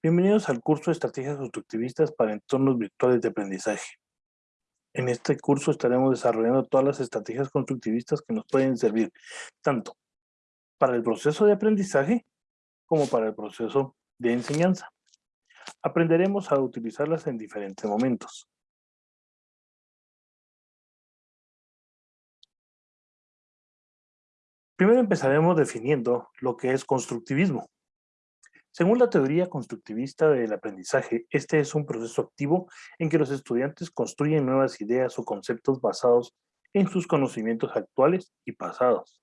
Bienvenidos al curso de Estrategias Constructivistas para Entornos Virtuales de Aprendizaje. En este curso estaremos desarrollando todas las estrategias constructivistas que nos pueden servir tanto para el proceso de aprendizaje como para el proceso de enseñanza. Aprenderemos a utilizarlas en diferentes momentos. Primero empezaremos definiendo lo que es constructivismo. Según la teoría constructivista del aprendizaje, este es un proceso activo en que los estudiantes construyen nuevas ideas o conceptos basados en sus conocimientos actuales y pasados.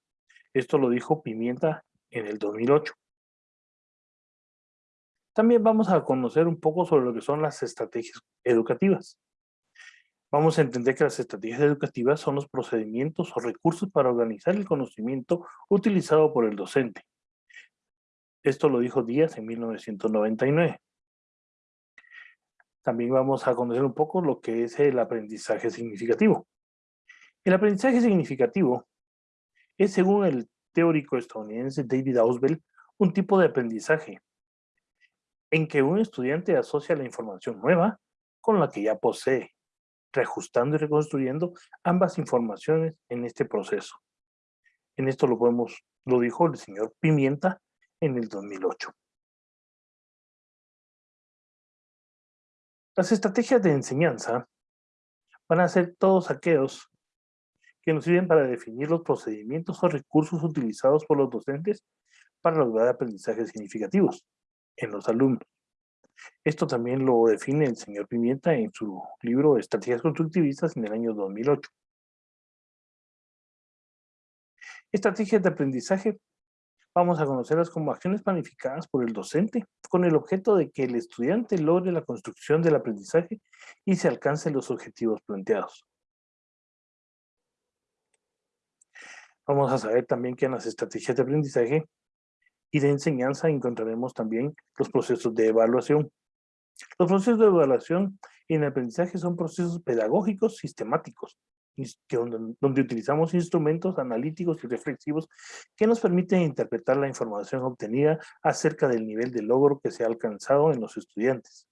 Esto lo dijo Pimienta en el 2008. También vamos a conocer un poco sobre lo que son las estrategias educativas. Vamos a entender que las estrategias educativas son los procedimientos o recursos para organizar el conocimiento utilizado por el docente esto lo dijo Díaz en 1999. También vamos a conocer un poco lo que es el aprendizaje significativo. El aprendizaje significativo es, según el teórico estadounidense David Ausubel, un tipo de aprendizaje en que un estudiante asocia la información nueva con la que ya posee, reajustando y reconstruyendo ambas informaciones en este proceso. En esto lo podemos, lo dijo el señor Pimienta en el 2008. Las estrategias de enseñanza van a ser todos aquellos que nos sirven para definir los procedimientos o recursos utilizados por los docentes para lograr aprendizajes significativos en los alumnos. Esto también lo define el señor Pimienta en su libro Estrategias Constructivistas en el año 2008. Estrategias de aprendizaje Vamos a conocerlas como acciones planificadas por el docente, con el objeto de que el estudiante logre la construcción del aprendizaje y se alcancen los objetivos planteados. Vamos a saber también que en las estrategias de aprendizaje y de enseñanza encontraremos también los procesos de evaluación. Los procesos de evaluación en el aprendizaje son procesos pedagógicos sistemáticos donde, utilizamos instrumentos analíticos y reflexivos que nos permiten interpretar la información obtenida acerca del nivel de logro que se ha alcanzado en los estudiantes,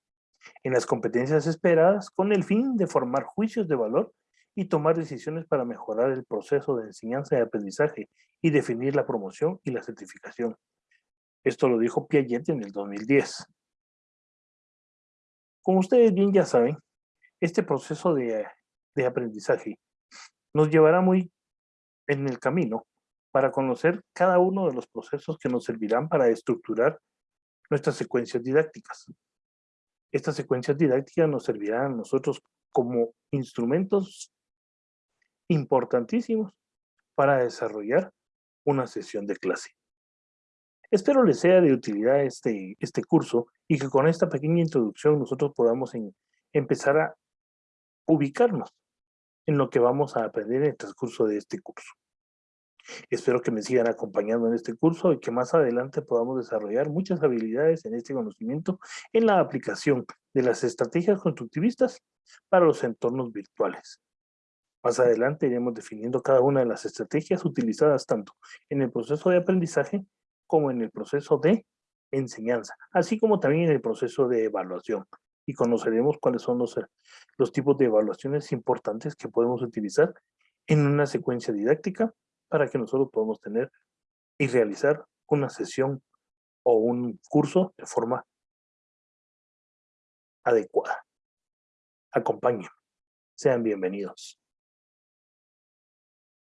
en las competencias esperadas con el fin de formar juicios de valor y tomar decisiones para mejorar el proceso de enseñanza y aprendizaje y definir la promoción y la certificación. Esto lo dijo Piaget en el 2010. Como ustedes bien ya saben, este proceso de, de aprendizaje nos llevará muy en el camino para conocer cada uno de los procesos que nos servirán para estructurar nuestras secuencias didácticas. Estas secuencias didácticas nos servirán a nosotros como instrumentos importantísimos para desarrollar una sesión de clase. Espero les sea de utilidad este, este curso y que con esta pequeña introducción nosotros podamos empezar a ubicarnos en lo que vamos a aprender en el transcurso de este curso. Espero que me sigan acompañando en este curso y que más adelante podamos desarrollar muchas habilidades en este conocimiento en la aplicación de las estrategias constructivistas para los entornos virtuales. Más adelante iremos definiendo cada una de las estrategias utilizadas tanto en el proceso de aprendizaje como en el proceso de enseñanza, así como también en el proceso de evaluación, y conoceremos cuáles son los, los tipos de evaluaciones importantes que podemos utilizar en una secuencia didáctica para que nosotros podamos tener y realizar una sesión o un curso de forma adecuada. Acompañen. Sean bienvenidos.